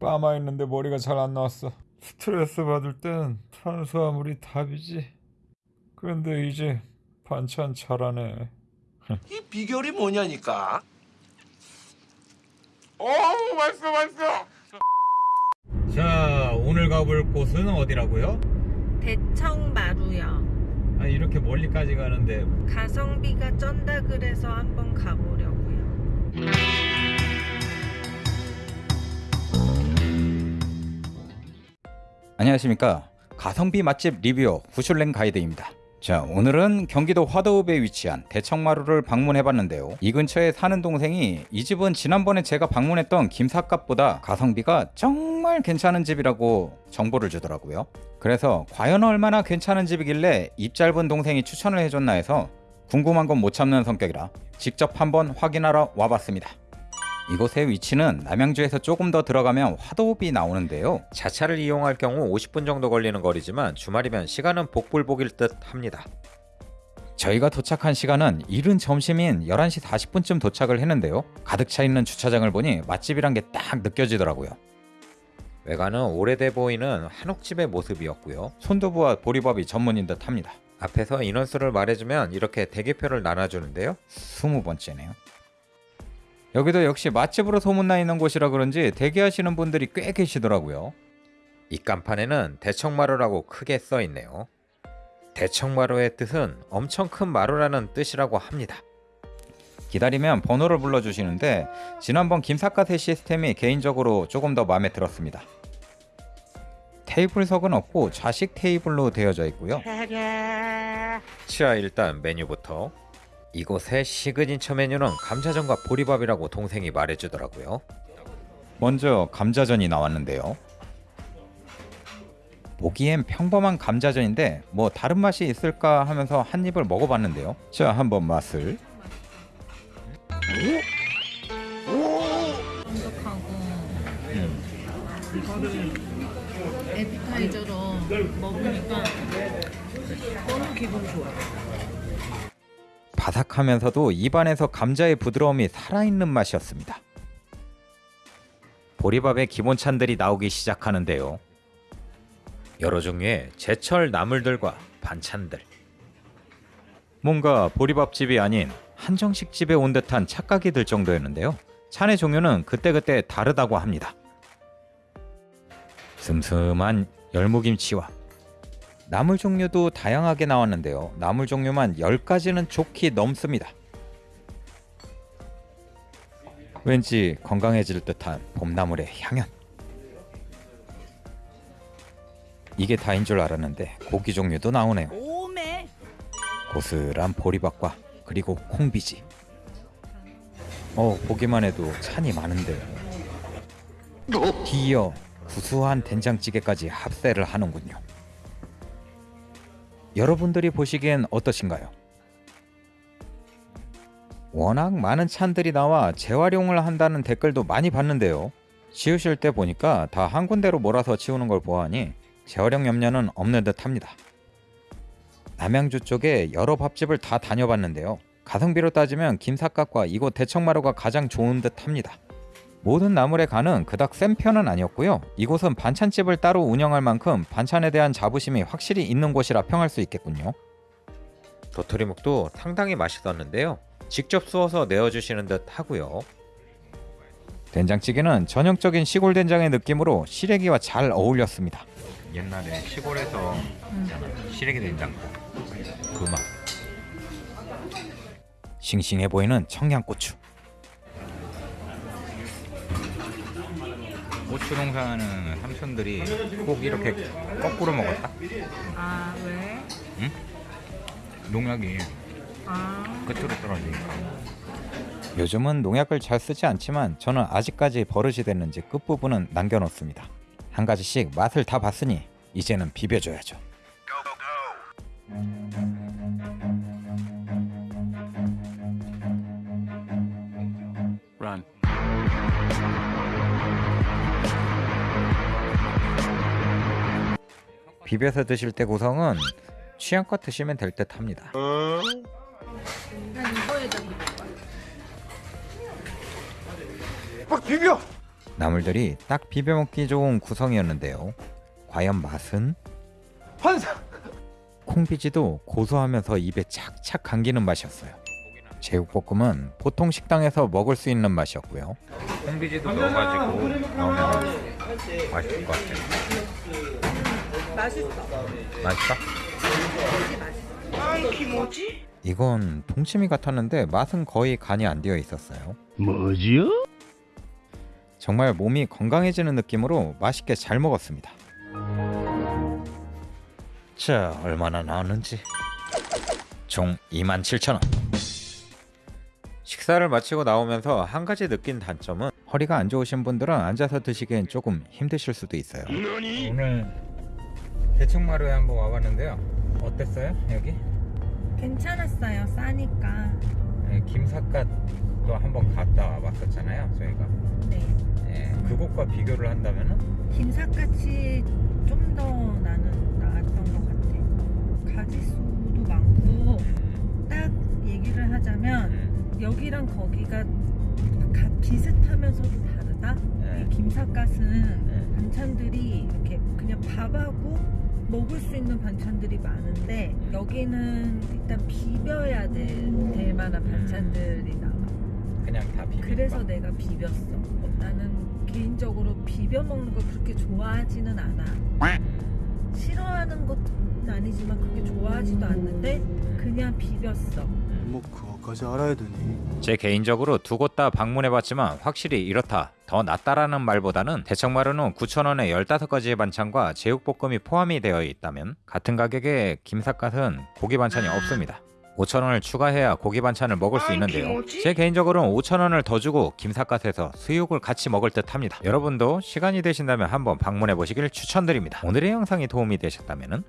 빠마 있는데 머리가 잘 안 나왔어. 스트레스 받을 땐 탄수화물이 답이지. 그런데 이제 반찬 잘하네. 이 비결이 뭐냐니까. 어우 맛있어 맛있어 자, 오늘 가볼 곳은 어디라고요? 대청마루요. 아, 이렇게 멀리까지 가는데 가성비가 쩐다 그래서 한번 가보려 안녕하십니까. 가성비 맛집 리뷰어 후슐랭 가이드입니다. 자 오늘은 경기도 화도읍에 위치한 대청마루를 방문해 봤는데요. 이 근처에 사는 동생이 이 집은 지난번에 제가 방문했던 김삿갓보다 가성비가 정말 괜찮은 집이라고 정보를 주더라고요. 그래서 과연 얼마나 괜찮은 집이길래 입 짧은 동생이 추천을 해줬나 해서 궁금한 건 못 참는 성격이라 직접 한번 확인하러 와봤습니다 이곳의 위치는 남양주에서 조금 더 들어가면 화도읍이 나오는데요. 자차를 이용할 경우 50분 정도 걸리는 거리지만 주말이면 시간은 복불복일 듯 합니다. 저희가 도착한 시간은 이른 점심인 11시 40분쯤 도착을 했는데요. 가득 차 있는 주차장을 보니 맛집이란 게 딱 느껴지더라고요. 외관은 오래돼 보이는 한옥집의 모습이었고요. 손두부와 보리밥이 전문인 듯 합니다. 앞에서 인원수를 말해주면 이렇게 대기표를 나눠주는데요. 20번째네요. 여기도 역시 맛집으로 소문나 있는 곳이라 그런지 대기하시는 분들이 꽤 계시더라고요. 이 간판에는 대청마루라고 크게 써 있네요. 대청마루의 뜻은 엄청 큰 마루라는 뜻이라고 합니다. 기다리면 번호를 불러주시는데 지난번 김삿갓의 시스템이 개인적으로 조금 더 마음에 들었습니다. 테이블석은 없고 좌식 테이블로 되어져 있고요. 자 일단 메뉴부터 이곳의 시그니처 메뉴는 감자전과 보리밥이라고 동생이 말해주더라고요. 먼저 감자전이 나왔는데요. 보기엔 평범한 감자전인데 뭐 다른 맛이 있을까 하면서 한 입을 먹어봤는데요. 자 한번 맛을 쫀득하고 이거를 에피타이저로 먹으니까 너무 기분 좋아. 바삭하면서도 입안에서 감자의 부드러움이 살아있는 맛이었습니다. 보리밥의 기본 찬들이 나오기 시작하는데요. 여러 종류의 제철 나물들과 반찬들 뭔가 보리밥집이 아닌 한정식 집에 온 듯한 착각이 들 정도였는데요. 찬의 종류는 그때그때 다르다고 합니다. 슴슴한 열무김치와 나물 종류도 다양하게 나왔는데요. 나물 종류만 10가지는 좋게 넘습니다. 왠지 건강해질 듯한 봄나물의 향연. 이게 다인 줄 알았는데 고기 종류도 나오네요. 고스란 보리밥과 그리고 콩비지. 어 보기만 해도 찬이 많은데. 뒤이어 구수한 된장찌개까지 합세를 하는군요. 여러분들이 보시기엔 어떠신가요? 워낙 많은 찬들이 나와 재활용을 한다는 댓글도 많이 봤는데요. 치우실 때 보니까 다 한 군데로 몰아서 치우는 걸 보아하니 재활용 염려는 없는 듯 합니다. 남양주 쪽에 여러 밥집을 다 다녀봤는데요. 가성비로 따지면 김삿갓과 이곳 대청마루가 가장 좋은 듯 합니다. 모든 나물의 간은 그닥 센 편은 아니었고요. 이곳은 반찬집을 따로 운영할 만큼 반찬에 대한 자부심이 확실히 있는 곳이라 평할 수 있겠군요. 도토리묵도 상당히 맛있었는데요. 직접 쑤어서 내어주시는 듯 하고요. 된장찌개는 전형적인 시골 된장의 느낌으로 시래기와 잘 어울렸습니다. 옛날에 시골에서 시래기 된장국 그 맛. 싱싱해 보이는 청양고추. 고추 농사하는 삼촌들이 꼭 이렇게 거꾸로 먹었다. 아 왜? 농약이 아 끝으로 떨어지니까. 요즘은 농약을 잘 쓰지 않지만 저는 아직까지 버릇이 됐는지 끝부분은 남겨놓습니다. 한 가지씩 맛을 다 봤으니 이제는 비벼줘야죠. Run. 비벼서 드실 때 구성은 취향껏 드시면 될 듯 합니다. 난 이거에다 막 비벼 나물들이 딱 비벼 먹기 좋은 구성이었는데요. 과연 맛은? 환상. 콩비지도 고소하면서 입에 착착 감기는 맛이었어요. 제육볶음은 보통 식당에서 먹을 수 있는 맛이었고요. 콩비지도 넣어가지고 넣으면 맛있을 것 같아요. 맛있어. 맛있어? 아이 키모지? 이건 동치미 같았는데 맛은 거의 간이 안 되어 있었어요. 뭐지요? 정말 몸이 건강해지는 느낌으로 맛있게 잘 먹었습니다. 자, 얼마나 나왔는지. 총 27,000원. 식사를 마치고 나오면서 한 가지 느낀 단점은 허리가 안 좋으신 분들은 앉아서 드시기엔 조금 힘드실 수도 있어요. 오늘 대청마루에 한번 와봤는데요. 어땠어요? 여기? 괜찮았어요. 싸니까. 네, 김삿갓도 한번 갔다 와봤었잖아요. 저희가. 네. 네, 그곳과 비교를 한다면은 김삿갓이 좀 더 나는 나았던 것 같아. 가지수도 많고 딱 얘기를 하자면 음, 여기랑 거기가 가, 비슷하면서도 다르다. 네. 이 김삿갓은 네. 반찬들이 이렇게 그냥 밥하고 먹을 수 있는 반찬들이 많은데 여기는 일단 비벼야 될, 될 만한 반찬들이 나와. 그냥 다 비빔밥. 그래서 내가 비볐어. 나는 개인적으로 비벼 먹는 걸 그렇게 좋아하지는 않아. 싫어하는 것 은 아니지만 그렇게 좋아하지도 않는데 그냥 비볐어. 뭐 그거까지 알아야 되니? 제 개인적으로 두 곳 다 방문해봤지만 확실히 이렇다 더 낫다라는 말보다는 대청마루는 9,000원에 15가지의 반찬과 제육볶음이 포함이 되어 있다면 같은 가격에 김삿갓은 고기 반찬이 없습니다. 5,000원을 추가해야 고기 반찬을 먹을 수 있는데요. 제 개인적으로는 5,000원을 더 주고 김삿갓에서 수육을 같이 먹을 듯 합니다. 여러분도 시간이 되신다면 한번 방문해 보시길 추천드립니다. 오늘의 영상이 도움이 되셨다면